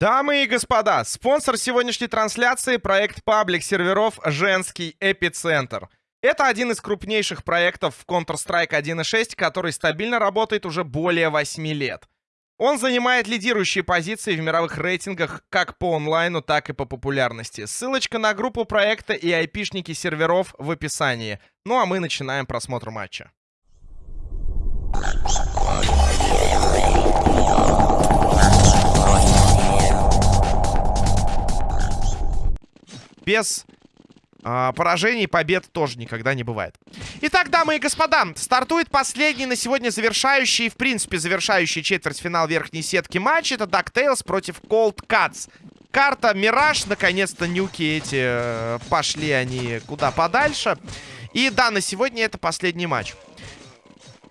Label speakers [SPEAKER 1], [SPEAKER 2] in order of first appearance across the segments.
[SPEAKER 1] Дамы и господа, спонсор сегодняшней трансляции — проект паблик серверов «Женский эпицентр». Это один из крупнейших проектов в Counter-Strike 1.6, который стабильно работает уже более 8 лет. Он занимает лидирующие позиции в мировых рейтингах как по онлайну, так и по популярности. Ссылочка на группу проекта и айпишники серверов в описании. Ну а мы начинаем просмотр матча. Без э, поражений побед тоже никогда не бывает. Итак, дамы и господа, стартует последний на сегодня завершающий, в принципе, завершающий четвертьфинал верхней сетки матч. Это DuckTales против Cold Cuts. Карта Мираж, наконец-то нюки эти э, пошли они куда подальше. И да, на сегодня это последний матч.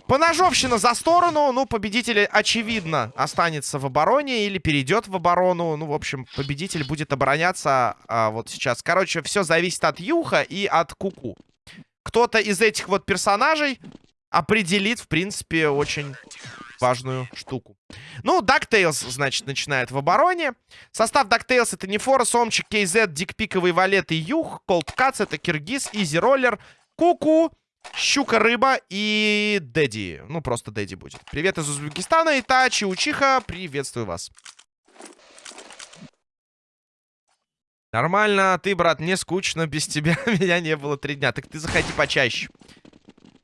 [SPEAKER 1] Поножовщина за сторону. Ну, победитель, очевидно, останется в обороне или перейдет в оборону. Ну, в общем, победитель будет обороняться а, вот сейчас. Короче, все зависит от Юха и от Куку. Кто-то из этих вот персонажей определит, в принципе, очень важную штуку. Ну, DuckTales, значит, начинает в обороне. Состав DuckTales это не Фора, Сомчик, KZ, Дикпиковый Валет и Юх. Cuts это Киргиз, Изи Роллер, Куку, Щука-рыба и Дэдди. Ну, просто Дэдди будет. Привет из Узбекистана. Итачи, Учиха, приветствую вас. Нормально, ты, брат, не скучно без тебя. Меня не было три дня. Так ты заходи почаще.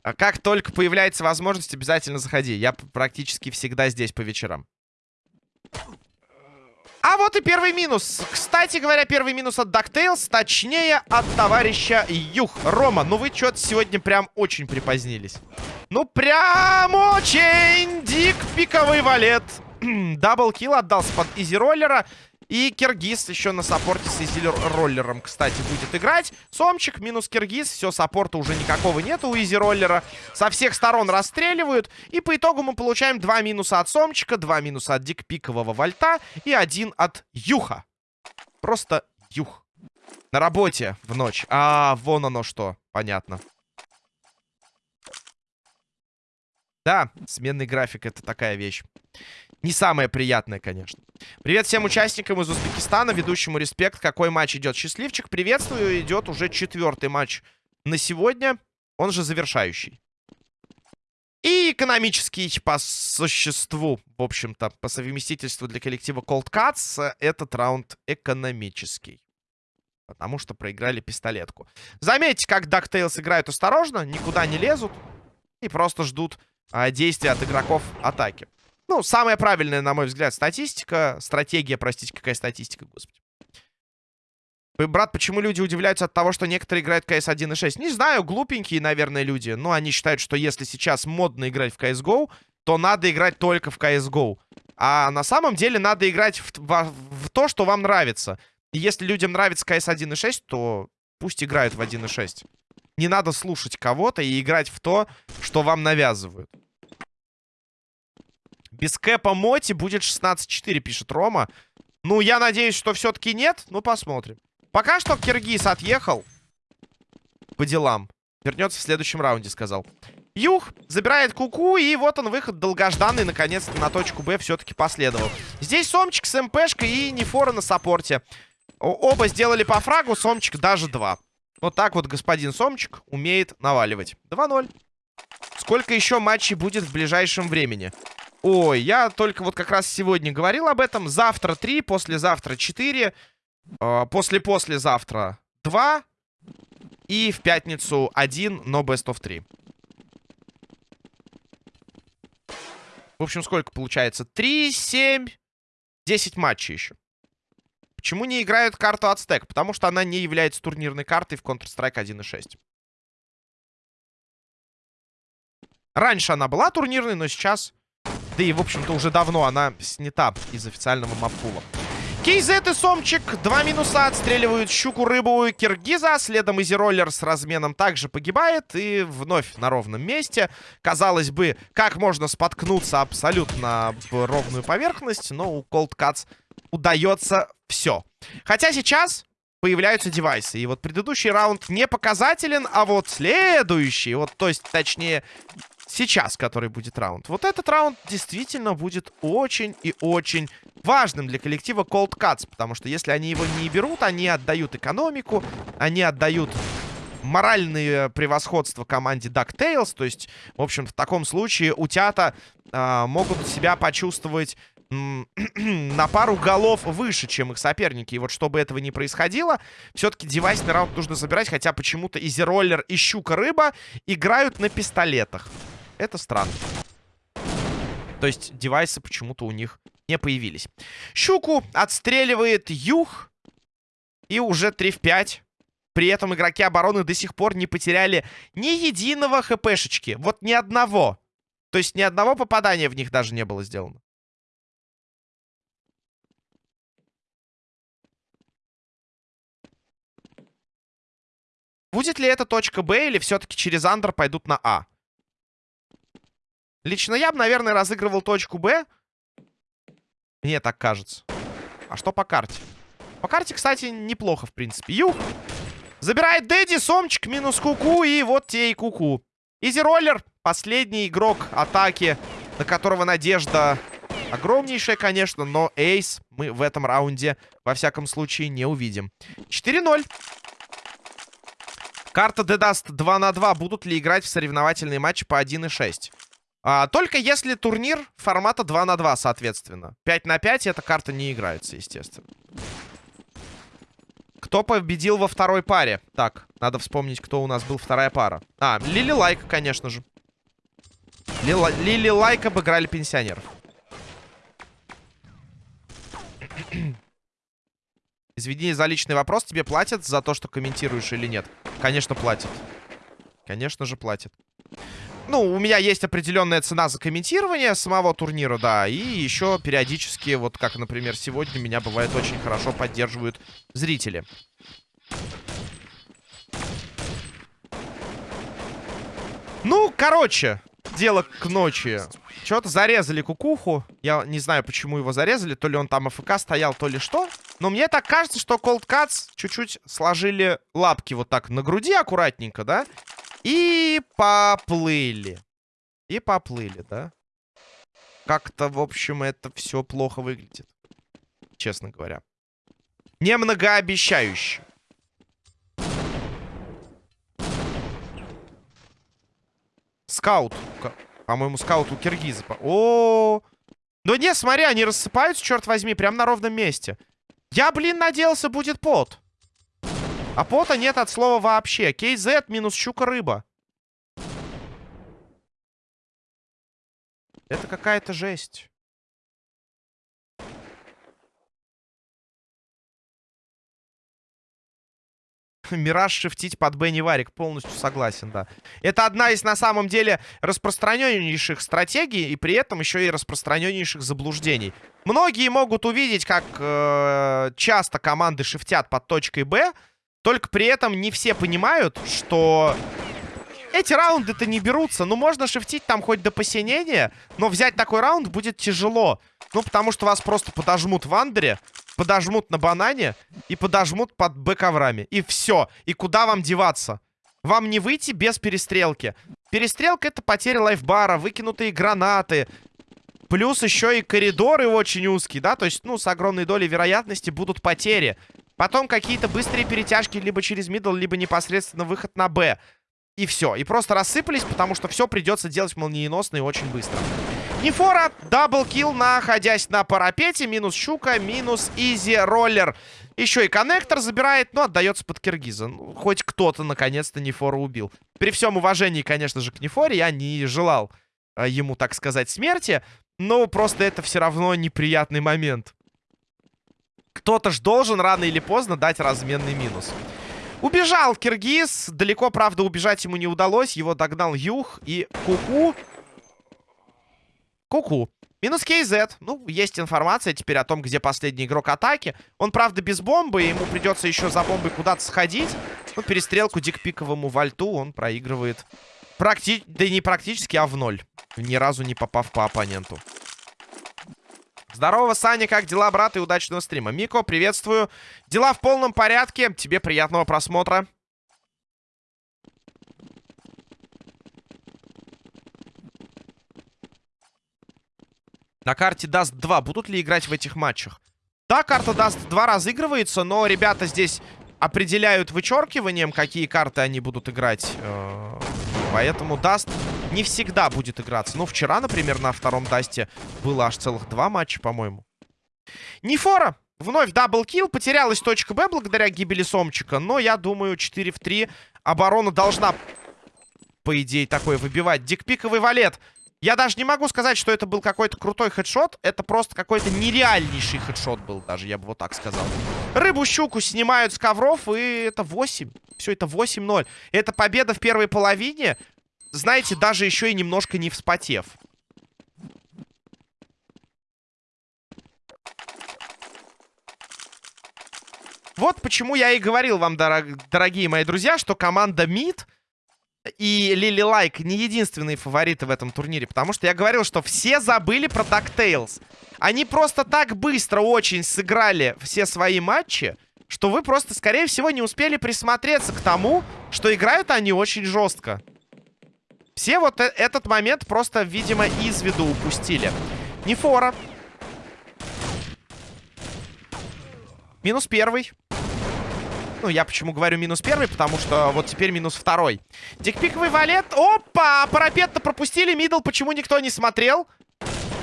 [SPEAKER 1] А как только появляется возможность, обязательно заходи. Я практически всегда здесь по вечерам. А вот и первый минус. Кстати говоря, первый минус от DuckTales, точнее, от товарища Юх. Рома, ну вы что-то сегодня прям очень припозднились. Ну, прям очень дик пиковый валет. Double kill отдался под Easy Roller'а. И Киргиз еще на саппорте с Easy Roller'ом, кстати, будет играть. Сомчик минус Киргиз. Все, саппорта уже никакого нету у Easy Roller'а. Со всех сторон расстреливают. И по итогу мы получаем два минуса от Сомчика, два минуса от Дикпикового Вольта и один от Юха. Просто Юх. На работе в ночь. А, вон оно что. Понятно. Да, сменный график это такая вещь. Не самое приятное, конечно. Привет всем участникам из Узбекистана, ведущему респект. Какой матч идет? Счастливчик, приветствую. Идет уже четвертый матч на сегодня. Он же завершающий. И экономический по существу, в общем-то, по совместительству для коллектива Cold Cuts, этот раунд экономический. Потому что проиграли пистолетку. Заметьте, как DuckTales играют осторожно, никуда не лезут. И просто ждут а, действия от игроков атаки. Ну, самая правильная, на мой взгляд, статистика. Стратегия, простите, какая статистика, господи. Брат, почему люди удивляются от того, что некоторые играют в CS 1.6? Не знаю, глупенькие, наверное, люди. Но они считают, что если сейчас модно играть в CSGO, то надо играть только в CSGO. А на самом деле надо играть в, в, в то, что вам нравится. И если людям нравится CS 1.6, то пусть играют в 1.6. Не надо слушать кого-то и играть в то, что вам навязывают. Без кэпа Моти будет 16-4, пишет Рома. Ну, я надеюсь, что все-таки нет. Ну, посмотрим. Пока что Киргиз отъехал. По делам. Вернется в следующем раунде, сказал. Юх забирает куку, -ку, и вот он выход долгожданный, наконец-то на точку Б все-таки последовал. Здесь Сомчик с МПшкой и Нефора на саппорте. Оба сделали по фрагу, Сомчик даже два. Вот так вот господин Сомчик умеет наваливать. 2-0. Сколько еще матчей будет в ближайшем времени? Ой, я только вот как раз сегодня говорил об этом. Завтра 3, послезавтра 4, э, после-послезавтра 2 и в пятницу 1, но best of 3. В общем, сколько получается? 3, 7, 10 матчей еще. Почему не играют карту Ацтек? Потому что она не является турнирной картой в Counter-Strike 1.6. Раньше она была турнирной, но сейчас да и, в общем-то, уже давно она снята из официального маппула. Кейзет и Сомчик. Два минуса отстреливают щуку, рыбу, киргиза. Следом Изи-роллер с разменом также погибает. И вновь на ровном месте. Казалось бы, как можно споткнуться абсолютно в ровную поверхность. Но у Cold Cuts удается все. Хотя сейчас появляются девайсы. И вот предыдущий раунд не показателен, а вот следующий, вот, то есть, точнее, сейчас, который будет раунд. Вот этот раунд действительно будет очень и очень важным для коллектива Cold Cuts, потому что если они его не берут, они отдают экономику, они отдают моральное превосходство команде DuckTales, то есть, в общем, в таком случае утята э, могут себя почувствовать на пару голов выше, чем их соперники. И вот чтобы этого не происходило, все-таки девайсный раунд нужно забирать, хотя почему-то Изи Роллер и Щука-Рыба играют на пистолетах. Это странно. То есть девайсы почему-то у них не появились. Щуку отстреливает Юх. И уже 3 в 5. При этом игроки обороны до сих пор не потеряли ни единого хпшечки. Вот ни одного. То есть ни одного попадания в них даже не было сделано. Будет ли это точка Б или все-таки через андер пойдут на А? Лично я бы, наверное, разыгрывал точку Б. Мне так кажется. А что по карте? По карте, кстати, неплохо, в принципе. Юх! Забирает Дэдди, Сомчик, минус Куку, и вот те и Куку. Easy Roller, последний игрок атаки, на которого надежда огромнейшая, конечно, но ace мы в этом раунде, во всяком случае, не увидим. 4-0. Карта de_dust 2 на 2. Будут ли играть в соревновательные матчи по 1.6? А, только если турнир формата 2 на 2, соответственно. 5 на 5 эта карта не играется, естественно. Кто победил во второй паре? Так, надо вспомнить, кто у нас был вторая пара. А, Лили Лайк, конечно же. Лила, Лили Лайк обыграли пенсионеров. Извини за личный вопрос. Тебе платят за то, что комментируешь или нет? Конечно, платят. Конечно же, платят. Ну, у меня есть определенная цена за комментирование самого турнира, да. И еще периодически, вот как, например, сегодня, меня бывает очень хорошо поддерживают зрители. Ну, короче, дело к ночи. Что-то зарезали кукуху. Я не знаю, почему его зарезали. То ли он там АФК стоял, то ли что. Но мне так кажется, что Cold Cuts чуть-чуть сложили лапки вот так на груди аккуратненько, да? И поплыли. И поплыли, да? Как-то, в общем, это все плохо выглядит. Честно говоря. Не многообещающе. Скаут. По-моему, скаут у киргиза. О, -о, -о, Ну не, смотри, они рассыпаются, черт возьми, прямо на ровном месте. Я, блин, надеялся, будет пот. А пота нет от слова вообще. KZ минус щука-рыба. Это какая-то жесть. Мираж шифтить под Бенни Варик. Полностью согласен, да. Это одна из, на самом деле, распространеннейших стратегий и при этом еще и распространеннейших заблуждений. Многие могут увидеть, как э, часто команды шифтят под точкой Б, только при этом не все понимают, что эти раунды-то не берутся. Ну, можно шифтить там хоть до посинения, но взять такой раунд будет тяжело. Ну, потому что вас просто подожмут в андере, подожмут на банане и подожмут под бэковрами. И все. И куда вам деваться? Вам не выйти без перестрелки. Перестрелка — это потеря лайфбара, выкинутые гранаты. Плюс еще и коридоры очень узкие, да? То есть, ну, с огромной долей вероятности будут потери. Потом какие-то быстрые перетяжки либо через middle, либо непосредственно выход на B. И все. И просто рассыпались, потому что все придется делать молниеносно и очень быстро. Нефора, double kill, находясь на парапете. Минус Щука, минус Easy Roller. Еще и коннектор забирает, но отдается под Киргиза. Ну, хоть кто-то, наконец-то, Нефора убил. При всем уважении, конечно же, к Нефоре, я не желал э, ему, так сказать, смерти. Но просто это все равно неприятный момент. Кто-то ж должен рано или поздно дать разменный минус. Убежал Киргиз. Далеко, правда, убежать ему не удалось. Его догнал Юх и Куку. Куку. Минус KZ. Ну, есть информация теперь о том, где последний игрок атаки. Он, правда, без бомбы. Ему придется еще за бомбой куда-то сходить. Ну, перестрелку дикпиковому вальту он проигрывает. Практи... Да не практически, а в ноль. Ни разу не попав по оппоненту. Здорово, Саня, как дела, брат, и удачного стрима. Мико, приветствую. Дела в полном порядке. Тебе приятного просмотра. На карте Dust 2. Будут ли играть в этих матчах? Да, карта Dust 2 разыгрывается, но ребята здесь определяют вычеркиванием, какие карты они будут играть э, поэтому Даст не всегда будет играться. Ну, вчера, например, на втором Дасте было аж целых два матча, по-моему. Нефора. Вновь double kill. Потерялась точка Б благодаря гибели Сомчика. Но, я думаю, 4 в 3. Оборона должна, по идее, такое выбивать. Дикпиковый валет. Я даже не могу сказать, что это был какой-то крутой хедшот. Это просто какой-то нереальнейший хедшот был даже, я бы вот так сказал. Рыбу-щуку снимают с ковров, и это 8. Все, это 8-0. Это победа в первой половине. Знаете, даже еще и немножко не вспотев. Вот почему я и говорил вам, дорог, дорогие мои друзья, что команда МИД и Лили Лайк не единственные фавориты в этом турнире. Потому что я говорил, что все забыли про DuckTales. Они просто так быстро очень сыграли все свои матчи, что вы просто, скорее всего, не успели присмотреться к тому, что играют они очень жестко. Все вот э этот момент просто, видимо, из виду упустили. Нефора. Минус первый. Ну, я почему говорю минус первый, потому что вот теперь минус второй. Дикпиковый валет. Опа! Парапет-то пропустили. Мидл почему никто не смотрел?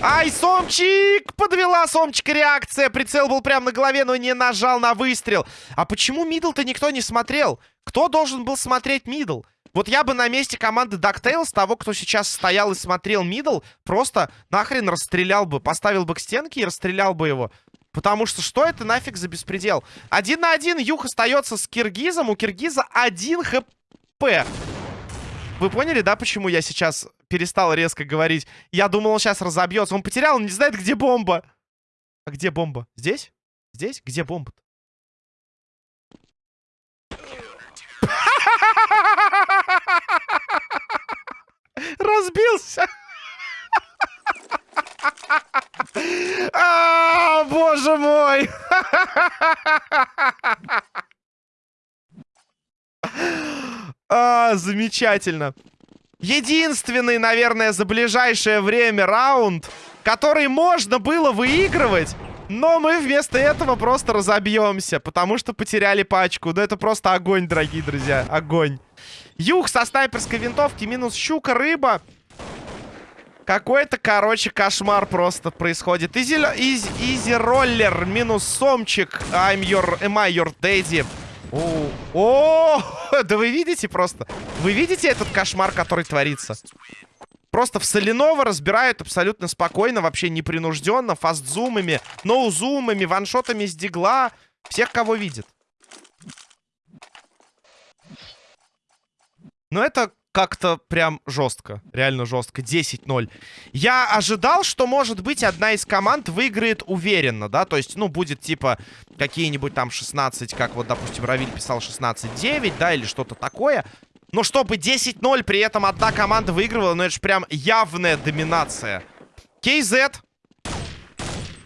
[SPEAKER 1] Ай, Сомчик! Подвела Сомчика реакция. Прицел был прямо на голове, но не нажал на выстрел. А почему middle-то никто не смотрел? Кто должен был смотреть middle? Вот я бы на месте команды DuckTales, того, кто сейчас стоял и смотрел middle, просто нахрен расстрелял бы. Поставил бы к стенке и расстрелял бы его. Потому что что это нафиг за беспредел? Один на один Юх остается с Киргизом. У Киргиза один хп. Вы поняли, да, почему я сейчас перестал резко говорить? Я думал, он сейчас разобьется. Он потерял, он не знает, где бомба. А где бомба? Здесь? Здесь? Где бомба? Разбился. А, боже мой! А, замечательно. Единственный, наверное, за ближайшее время раунд, который можно было выигрывать, но мы вместо этого просто разобьемся, потому что потеряли пачку. Ну, это просто огонь, дорогие друзья, огонь. Юг со снайперской винтовки, минус щука, рыба. Какой-то, короче, кошмар просто происходит. Easy, easy, easy роллер минус сомчик. I'm your, am I your daddy? О, да вы видите просто? Вы видите этот кошмар, который творится? Просто в соляного разбирают абсолютно спокойно, вообще непринужденно, фастзумами, ноузумами, ваншотами с дигла. Всех, кого видит. Но это как-то прям жестко. Реально жестко. 10-0. Я ожидал, что, может быть, одна из команд выиграет уверенно, да? То есть, ну, будет типа какие-нибудь там 16, как вот, допустим, Равиль писал 16-9, да, или что-то такое. Но чтобы 10-0 при этом одна команда выигрывала, ну это же прям явная доминация. KZ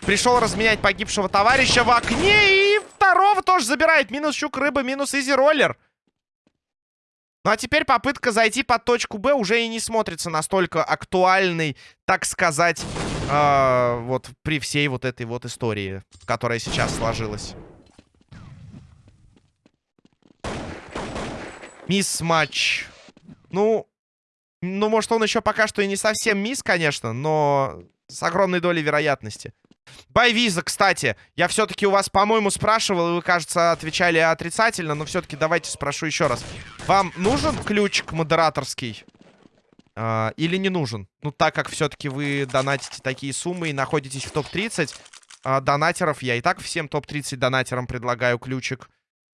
[SPEAKER 1] пришел разменять погибшего товарища в окне и второго тоже забирает. Минус щук рыба, минус изи роллер. Ну а теперь попытка зайти под точку Б уже и не смотрится настолько актуальной, так сказать, э, вот при всей вот этой вот истории, которая сейчас сложилась. Мисс-матч. Ну, ну, может, он еще пока что и не совсем мисс, конечно, но с огромной долей вероятности. Байвиза, кстати, я все-таки у вас, по-моему, спрашивал, и вы, кажется, отвечали отрицательно, но все-таки давайте спрошу еще раз. Вам нужен ключик модераторский? Э, или не нужен? Ну, так как все-таки вы донатите такие суммы и находитесь в топ-30 э, а, донатеров, я и так всем топ-30 донатерам предлагаю ключик.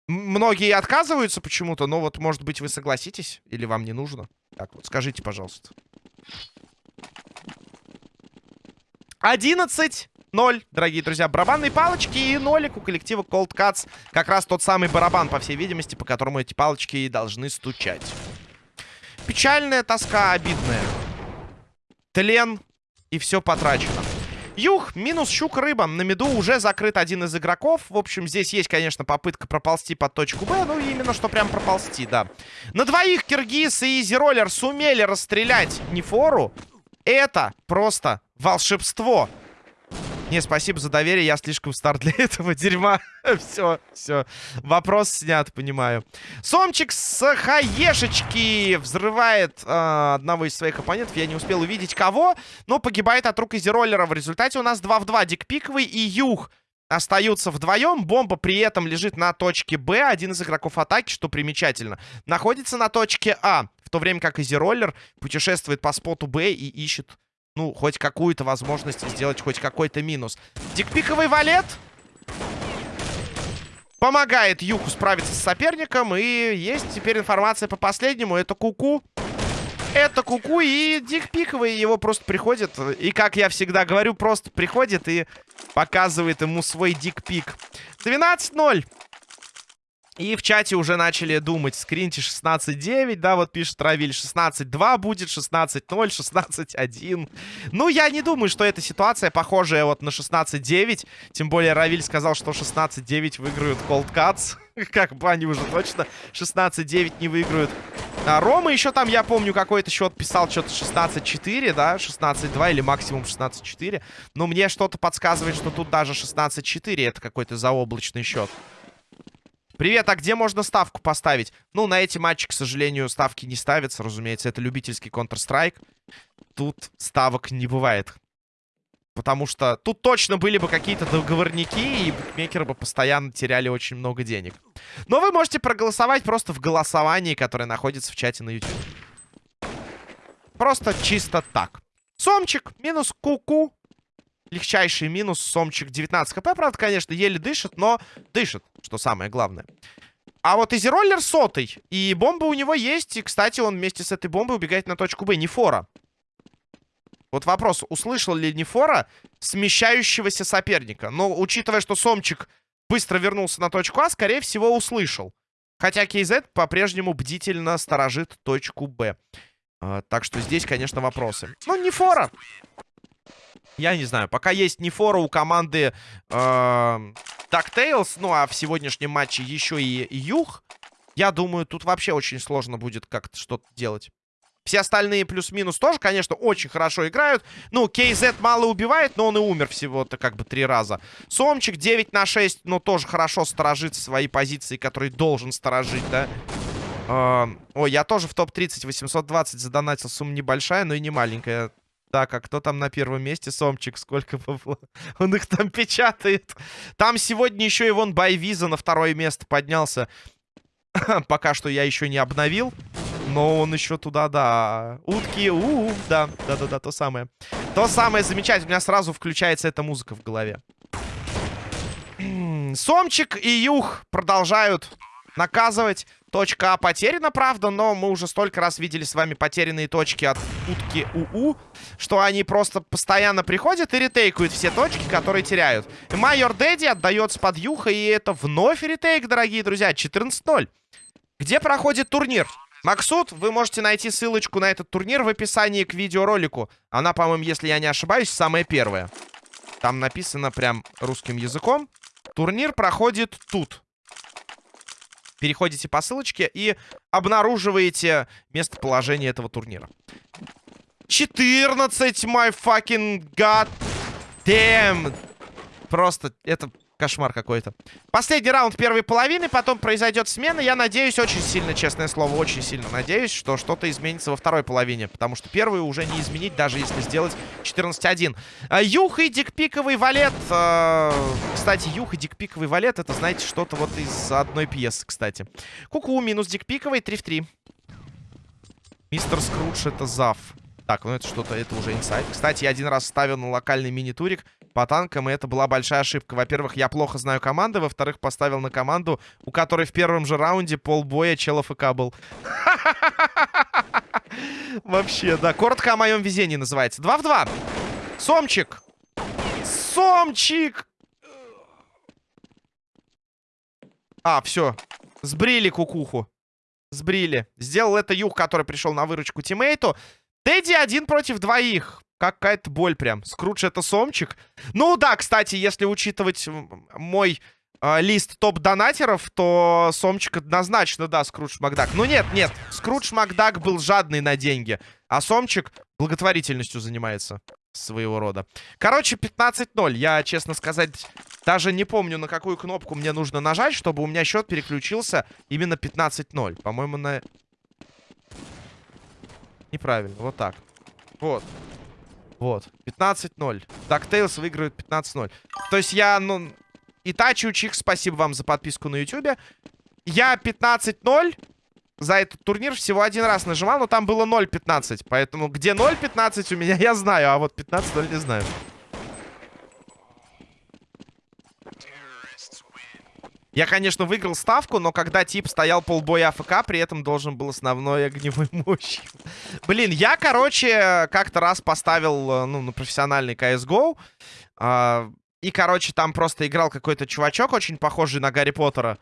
[SPEAKER 1] Многие отказываются почему-то, но вот, может быть, вы согласитесь? Или вам не нужно? Так вот, скажите, пожалуйста. 11 0, дорогие друзья. Барабанные палочки и нолик у коллектива Cold Cuts. Как раз тот самый барабан, по всей видимости, по которому эти палочки и должны стучать. Печальная тоска, обидная. Тлен и все потрачено. Юх, минус щук рыба. На меду уже закрыт один из игроков. В общем, здесь есть, конечно, попытка проползти под точку Б. Ну, именно что прям проползти, да. На двоих Киргиз и Изироллер сумели расстрелять Нефору. Это просто волшебство. Не, спасибо за доверие, я слишком стар для этого дерьма. все, все. Вопрос снят, понимаю. Сомчик с хаешечки взрывает э, одного из своих оппонентов. Я не успел увидеть кого, но погибает от рук Изероллера. В результате у нас 2 в 2. Дикпиковый и Юх остаются вдвоем. Бомба при этом лежит на точке Б. Один из игроков атаки, что примечательно, находится на точке А. В то время как Изероллер путешествует по споту Б и ищет ну, хоть какую-то возможность сделать хоть какой-то минус. Дикпиковый валет помогает Юху справиться с соперником. И есть теперь информация по последнему. Это Куку. -ку. Это Куку -ку и Дикпиковый его просто приходит. И, как я всегда говорю, просто приходит и показывает ему свой дикпик. 12-0. И в чате уже начали думать, скриньте 16.9, да, вот пишет Равиль, 16.2 будет, 16.0, 16.1. Ну, я не думаю, что эта ситуация похожая вот на 16.9, тем более Равиль сказал, что 16.9 выиграют Cold Cuts, как бы они уже точно 16.9 не выиграют. А Рома еще там, я помню, какой-то счет писал, что-то 16-4, да, 16-2 или максимум 16-4. Но мне что-то подсказывает, что тут даже 16-4 это какой-то заоблачный счет. Привет, а где можно ставку поставить? Ну, на эти матчи, к сожалению, ставки не ставятся, разумеется. Это любительский Counter-Strike. Тут ставок не бывает. Потому что тут точно были бы какие-то договорники, и букмекеры бы постоянно теряли очень много денег. Но вы можете проголосовать просто в голосовании, которое находится в чате на YouTube. Просто чисто так. Сомчик минус куку. -ку легчайший минус. Сомчик 19 хп, правда, конечно, еле дышит, но дышит, что самое главное. А вот Изероллер сотый. И бомба у него есть. И, кстати, он вместе с этой бомбой убегает на точку Б. Не фора. Вот вопрос, услышал ли Нефора смещающегося соперника? Но, учитывая, что Сомчик быстро вернулся на точку А, скорее всего, услышал. Хотя KZ по-прежнему бдительно сторожит точку Б. А, так что здесь, конечно, вопросы. Ну, Нефора. Я не знаю, пока есть не фора у команды э, ну а в сегодняшнем матче еще и Юг, я думаю, тут вообще очень сложно будет как-то что-то делать. Все остальные плюс-минус тоже, конечно, очень хорошо играют. Ну, KZ мало убивает, но он и умер всего-то как бы три раза. Сомчик 9 на 6, но тоже хорошо сторожит свои позиции, которые должен сторожить, да. Uh, ой, я тоже в топ-30 820 задонатил. Сумма небольшая, но и не маленькая. Так, а кто там на первом месте? Сомчик, сколько бабла? Он их там печатает. Там сегодня еще и вон Байвиза на второе место поднялся. Пока что я еще не обновил. Но он еще туда, да. Утки, у, -у, -у да, да-да-да, то самое. То самое замечательное. У меня сразу включается эта музыка в голове. Сомчик и Юх продолжают наказывать. Точка А потеряна, правда, но мы уже столько раз видели с вами потерянные точки от утки УУ, что они просто постоянно приходят и ретейкают все точки, которые теряют. И Майор Дэдди отдается под Юха, и это вновь ретейк, дорогие друзья, 14-0. Где проходит турнир? Максут, вы можете найти ссылочку на этот турнир в описании к видеоролику. Она, по-моему, если я не ошибаюсь, самая первая. Там написано прям русским языком. Турнир проходит тут переходите по ссылочке и обнаруживаете местоположение этого турнира. 14, my fucking god damn. Просто это Кошмар какой-то. Последний раунд первой половины, потом произойдет смена. Я надеюсь, очень сильно, честное слово, очень сильно надеюсь, что что-то изменится во второй половине. Потому что первую уже не изменить, даже если сделать 14-1. А, Юх и дикпиковый валет. А, кстати, Юх и дикпиковый валет, это, знаете, что-то вот из одной пьесы, кстати. Куку -ку, минус дикпиковый, 3 в 3. Мистер Скрудж это зав. Так, ну это что-то, это уже инсайд. Кстати, я один раз ставил на локальный мини-турик по танкам, и это была большая ошибка. Во-первых, я плохо знаю команды, во-вторых, поставил на команду, у которой в первом же раунде полбоя челов ФК был. Вообще, да. Коротко о моем везении называется. 2 в 2. Сомчик. Сомчик. А, все. Сбрили кукуху. Сбрили. Сделал это Юх, который пришел на выручку тиммейту. Тедди один против двоих. Какая-то боль прям. Скрудж это Сомчик. Ну да, кстати, если учитывать мой э, лист топ-донатеров, то Сомчик однозначно, да, Скрудж Макдак. Ну нет, нет, Скрудж Макдак был жадный на деньги, а Сомчик благотворительностью занимается. своего рода. Короче, 15-0. Я, честно сказать, даже не помню, на какую кнопку мне нужно нажать, чтобы у меня счет переключился именно 15-0. По-моему, на... Неправильно, вот так. Вот. Вот. 15-0. DuckTales выигрывает 15-0. То есть я, ну... Итачи Учих, спасибо вам за подписку на YouTube. Я 15-0 за этот турнир всего один раз нажимал, но там было 0.15. Поэтому где 0.15 у меня, я знаю, а вот 15-0 не знаю. Я, конечно, выиграл ставку, но когда тип стоял полбоя АФК, при этом должен был основной огневой мощь. Блин, я, короче, как-то раз поставил, э, ну, на профессиональный CSGO. Э, и, короче, там просто играл какой-то чувачок, очень похожий на Гарри Поттера.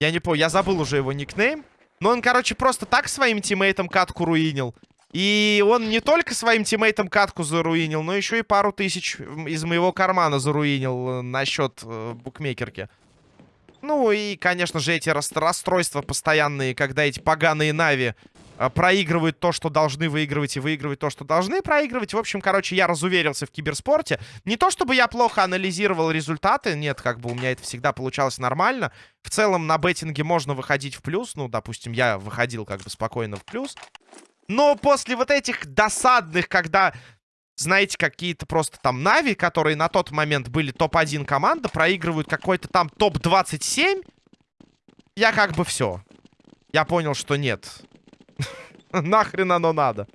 [SPEAKER 1] Я не помню, я забыл уже его никнейм. Но он, короче, просто так своим тиммейтам катку руинил. И он не только своим тиммейтам катку заруинил, но еще и пару тысяч из моего кармана заруинил э, на счет э, букмекерки. Ну и, конечно же, эти расстройства постоянные, когда эти поганые Нави э, проигрывают то, что должны выигрывать, и выигрывают то, что должны проигрывать. В общем, короче, я разуверился в киберспорте. Не то, чтобы я плохо анализировал результаты, нет, как бы у меня это всегда получалось нормально. В целом на беттинге можно выходить в плюс, ну, допустим, я выходил как бы спокойно в плюс. Но после вот этих досадных, когда, знаете, какие-то просто там Нави, которые на тот момент были топ-1 команда, проигрывают какой-то там топ-27, я как бы все. Я понял, что нет. Нахрен оно надо.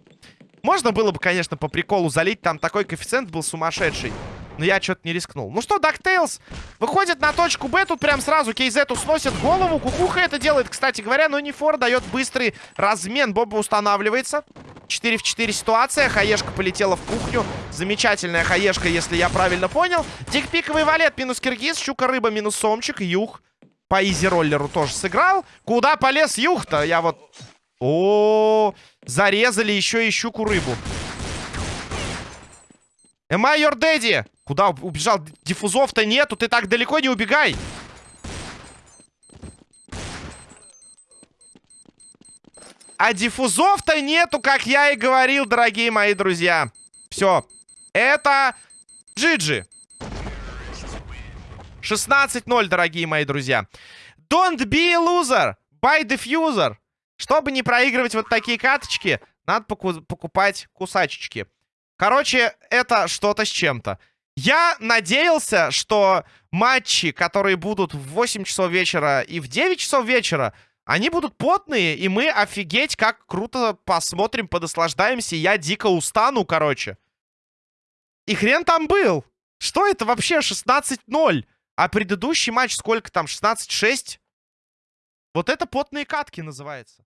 [SPEAKER 1] Можно было бы, конечно, по приколу залить. Там такой коэффициент был сумасшедший. Но я что-то не рискнул. Ну что, DuckTales выходит на точку Б. Тут прям сразу Кейзету сносит голову. Кукуха это делает, кстати говоря. Но Нефор дает быстрый размен. Боба устанавливается. 4 в 4 ситуация. Хаешка полетела в кухню. Замечательная хаешка, если я правильно понял. Дикпиковый валет минус Киргиз. Щука-рыба минус Сомчик. Юх по изи-роллеру тоже сыграл. Куда полез Юх-то? Я вот... О, -о, -о, зарезали еще и щуку-рыбу. Am I your daddy? Куда убежал? Диффузов-то нету, ты так далеко не убегай. А диффузов-то нету, как я и говорил, дорогие мои друзья. Все. Это Джиджи. 16-0, дорогие мои друзья. Don't be a loser. Buy diffuser. Чтобы не проигрывать вот такие каточки, надо покупать кусачечки. Короче, это что-то с чем-то. Я надеялся, что матчи, которые будут в 8 часов вечера и в 9 часов вечера, они будут потные, и мы офигеть как круто посмотрим, подослаждаемся. Я дико устану, короче. И хрен там был. Что это вообще 16-0? А предыдущий матч сколько там? 16-6? Вот это потные катки называется.